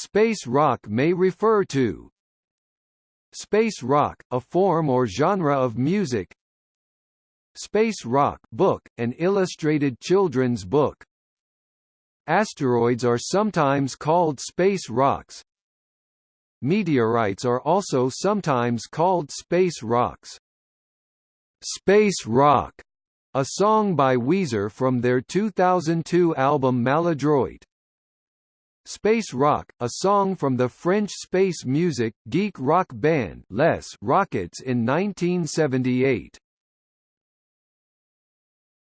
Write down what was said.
Space rock may refer to. Space rock, a form or genre of music. Space Rock book, an illustrated children's book. Asteroids are sometimes called space rocks. Meteorites are also sometimes called space rocks. Space Rock, a song by Weezer from their 2002 album Maladroit. Space Rock, a song from the French space music, geek rock band Les Rockets in 1978.